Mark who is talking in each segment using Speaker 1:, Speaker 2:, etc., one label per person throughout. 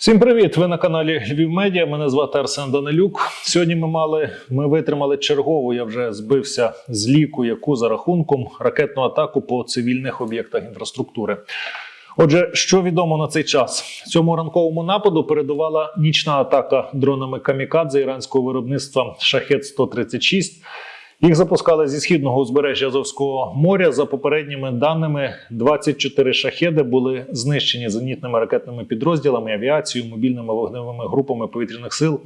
Speaker 1: Всім привіт! Ви на каналі Львів Медіа. Мене звати Арсен Данилюк. Сьогодні ми мали ми витримали чергову. Я вже збився з ліку, яку за рахунком ракетну атаку по цивільних об'єктах інфраструктури. Отже, що відомо на цей час? Цьому ранковому нападу передувала нічна атака дронами камікадзе іранського виробництва Шахет 136 їх запускали зі східного узбережжя Азовського моря. За попередніми даними, 24 шахеди були знищені зенітними ракетними підрозділами, авіацією, мобільними вогневими групами повітряних сил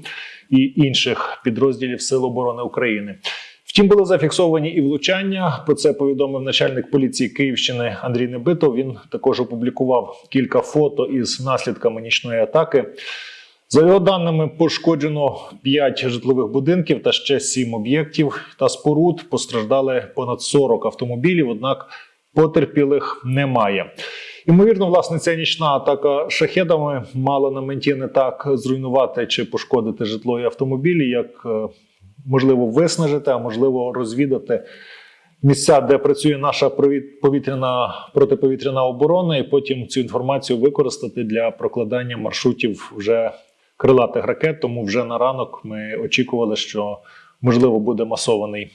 Speaker 1: і інших підрозділів Сил оборони України. Втім, були зафіксовані і влучання. Про це повідомив начальник поліції Київщини Андрій Небитов. Він також опублікував кілька фото із наслідками нічної атаки. За його даними, пошкоджено 5 житлових будинків та ще 7 об'єктів та споруд. Постраждали понад 40 автомобілів, однак потерпілих немає. Ймовірно, власне, ця нічна атака шахедами мала на меті не так зруйнувати чи пошкодити житло і автомобілі, як е, можливо виснажити, а можливо розвідати місця, де працює наша повітряна протиповітряна оборона, і потім цю інформацію використати для прокладання маршрутів вже крилатих ракет. Тому вже на ранок ми очікували, що можливо буде масований.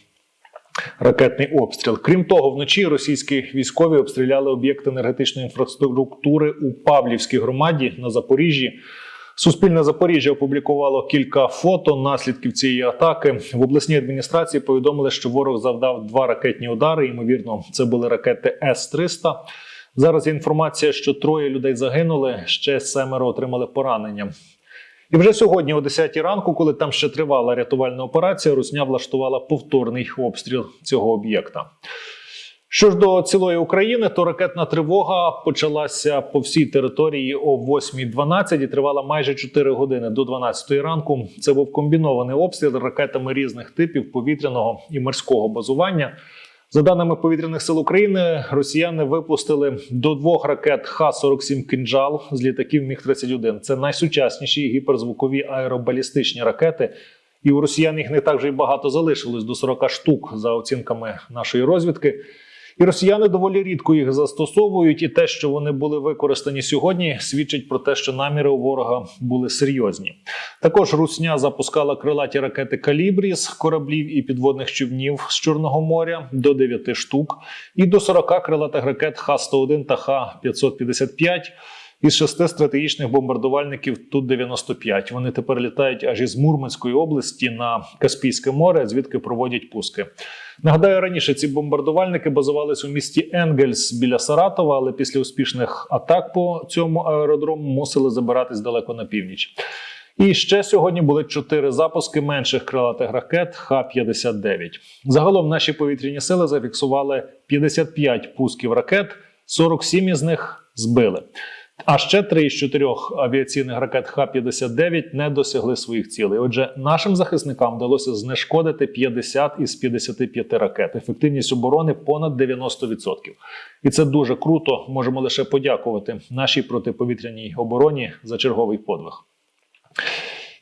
Speaker 1: Ракетний обстріл. Крім того, вночі російські військові обстріляли об'єкти енергетичної інфраструктури у Павлівській громаді на Запоріжжі. Суспільне Запоріжжя опублікувало кілька фото наслідків цієї атаки. В обласній адміністрації повідомили, що ворог завдав два ракетні удари. Ймовірно, це були ракети С-300. Зараз є інформація, що троє людей загинули ще семеро отримали поранення. І вже сьогодні, о 10 ранку, коли там ще тривала рятувальна операція, Русня влаштувала повторний обстріл цього об'єкта. Що ж до цілої України, то ракетна тривога почалася по всій території о 8.12 і тривала майже 4 години до 12 ранку. Це був комбінований обстріл ракетами різних типів повітряного і морського базування. За даними повітряних сил України, росіяни випустили до двох ракет Х-47 «Кинджал» з літаків Міг 31 Це найсучасніші гіперзвукові аеробалістичні ракети. І у росіян їх не так вже й багато залишилось до 40 штук за оцінками нашої розвідки. І росіяни доволі рідко їх застосовують, і те, що вони були використані сьогодні, свідчить про те, що наміри у ворога були серйозні. Також Русня запускала крилаті ракети Калібрі з кораблів і підводних човнів з Чорного моря до 9 штук, і до 40 крилатих ракет Х-101 та Х-555 із шести стратегічних бомбардувальників ту 95 Вони тепер літають аж із Мурманської області на Каспійське море, звідки проводять пуски. Нагадаю, раніше ці бомбардувальники базувалися у місті Енгельс біля Саратова, але після успішних атак по цьому аеродрому мусили забиратись далеко на північ. І ще сьогодні були чотири запуски менших крилатих ракет Х-59. Загалом наші повітряні сили зафіксували 55 пусків ракет, 47 із них збили. А ще три із чотирьох авіаційних ракет Х-59 не досягли своїх цілей. Отже, нашим захисникам вдалося знешкодити 50 із 55 ракет. Ефективність оборони понад 90%. І це дуже круто. Можемо лише подякувати нашій протиповітряній обороні за черговий подвиг.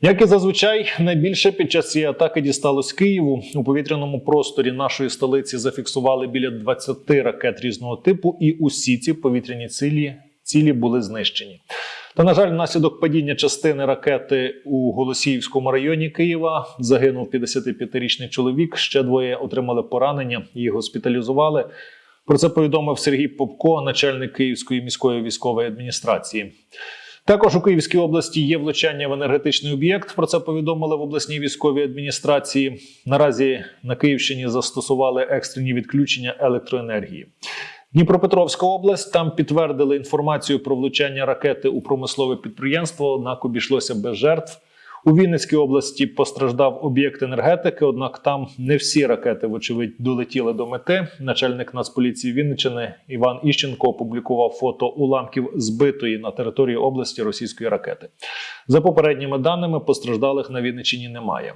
Speaker 1: Як і зазвичай, найбільше під час цієї атаки дісталось Києву у повітряному просторі нашої столиці зафіксували біля 20 ракет різного типу, і усі ці повітряні цілі цілі були знищені. Та, на жаль, внаслідок падіння частини ракети у Голосіївському районі Києва загинув 55-річний чоловік. Ще двоє отримали поранення, їх госпіталізували. Про це повідомив Сергій Попко, начальник Київської міської військової адміністрації. Також у Київській області є влучання в енергетичний об'єкт. Про це повідомили в обласній військовій адміністрації. Наразі на Київщині застосували екстрені відключення електроенергії. Дніпропетровська область там підтвердили інформацію про влучання ракети у промислове підприємство, однак обійшлося без жертв. У Вінницькій області постраждав об'єкт енергетики, однак там не всі ракети, вочевидь, долетіли до мети. Начальник Нацполіції Вінниччини Іван Іщенко опублікував фото уламків збитої на території області російської ракети. За попередніми даними постраждалих на Вінниччині немає.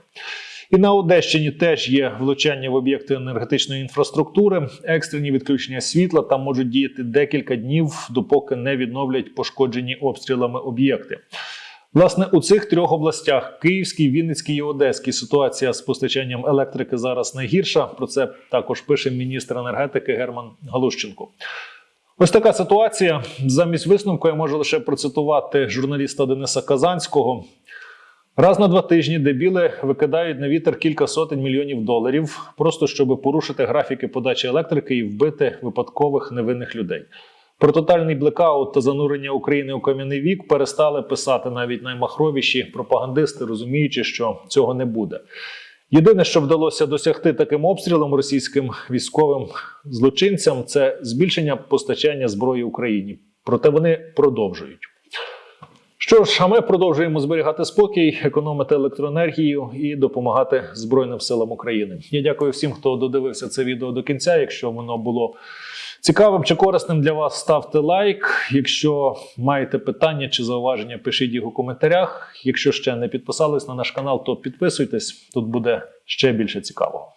Speaker 1: І на Одещині теж є влучання в об'єкти енергетичної інфраструктури, екстрені відключення світла там можуть діяти декілька днів, допоки не відновлять пошкоджені обстрілами об'єкти. Власне, у цих трьох областях Київській, Вінницькій і Одеській ситуація з постачанням електрики зараз найгірша. Про це також пише міністр енергетики Герман Галущенко. Ось така ситуація. Замість висновку я можу лише процитувати журналіста Дениса Казанського. Раз на два тижні дебіли викидають на вітер кілька сотень мільйонів доларів, просто щоб порушити графіки подачі електрики і вбити випадкових невинних людей. Про тотальний блекаут та занурення України у кам'яний вік перестали писати навіть наймахровіші пропагандисти, розуміючи, що цього не буде. Єдине, що вдалося досягти таким обстрілом російським військовим злочинцям, це збільшення постачання зброї Україні. Проте вони продовжують. Що ж, а ми продовжуємо зберігати спокій, економити електроенергію і допомагати Збройним силам України. Я дякую всім, хто додивився це відео до кінця. Якщо воно було цікавим чи корисним для вас, ставте лайк. Якщо маєте питання чи зауваження, пишіть їх у коментарях. Якщо ще не підписались на наш канал, то підписуйтесь. Тут буде ще більше цікавого.